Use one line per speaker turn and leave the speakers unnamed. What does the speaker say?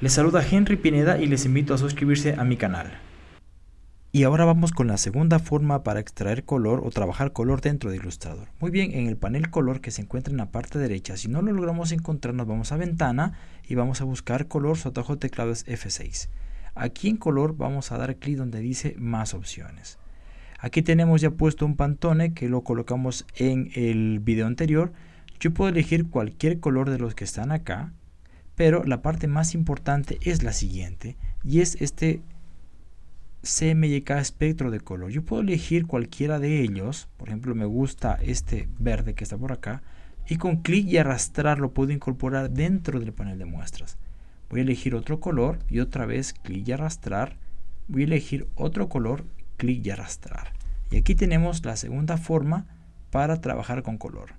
Les saluda Henry Pineda y les invito a suscribirse a mi canal. Y ahora vamos con la segunda forma para extraer color o trabajar color dentro de Illustrator. Muy bien, en el panel color que se encuentra en la parte derecha, si no lo logramos encontrar nos vamos a ventana y vamos a buscar color, su atajo de teclado es F6. Aquí en color vamos a dar clic donde dice más opciones. Aquí tenemos ya puesto un pantone que lo colocamos en el video anterior. Yo puedo elegir cualquier color de los que están acá pero la parte más importante es la siguiente y es este CMYK espectro de color. Yo puedo elegir cualquiera de ellos, por ejemplo me gusta este verde que está por acá y con clic y arrastrar lo puedo incorporar dentro del panel de muestras. Voy a elegir otro color y otra vez clic y arrastrar. Voy a elegir otro color, clic y arrastrar. Y aquí tenemos la segunda forma para trabajar con color.